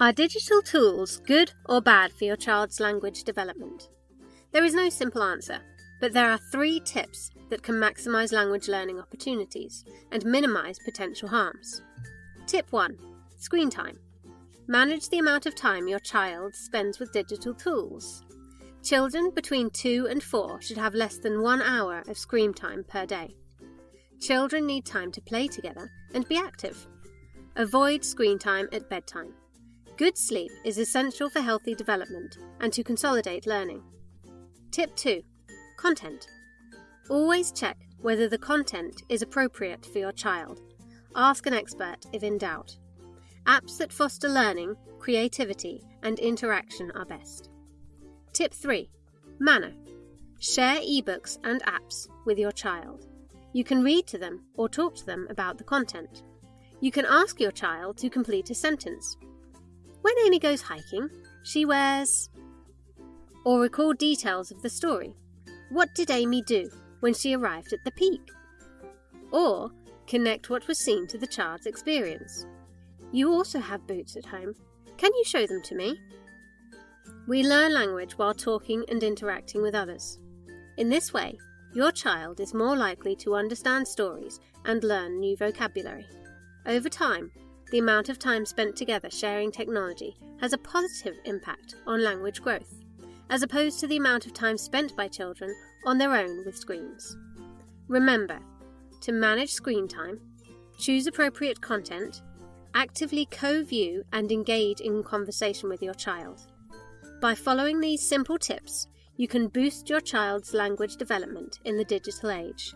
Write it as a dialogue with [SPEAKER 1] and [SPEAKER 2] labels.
[SPEAKER 1] Are digital tools good or bad for your child's language development? There is no simple answer, but there are three tips that can maximise language learning opportunities and minimise potential harms. Tip 1 Screen time. Manage the amount of time your child spends with digital tools. Children between 2 and 4 should have less than one hour of screen time per day. Children need time to play together and be active. Avoid screen time at bedtime. Good sleep is essential for healthy development and to consolidate learning. Tip 2 Content. Always check whether the content is appropriate for your child. Ask an expert if in doubt. Apps that foster learning, creativity, and interaction are best. Tip 3 Manner. Share ebooks and apps with your child. You can read to them or talk to them about the content. You can ask your child to complete a sentence when Amy goes hiking, she wears. Or recall details of the story. What did Amy do when she arrived at the peak? Or connect what was seen to the child's experience. You also have boots at home. Can you show them to me? We learn language while talking and interacting with others. In this way, your child is more likely to understand stories and learn new vocabulary. Over time, the amount of time spent together sharing technology has a positive impact on language growth, as opposed to the amount of time spent by children on their own with screens. Remember to manage screen time, choose appropriate content, actively co view and engage in conversation with your child. By following these simple tips, you can boost your child's language development in the digital age.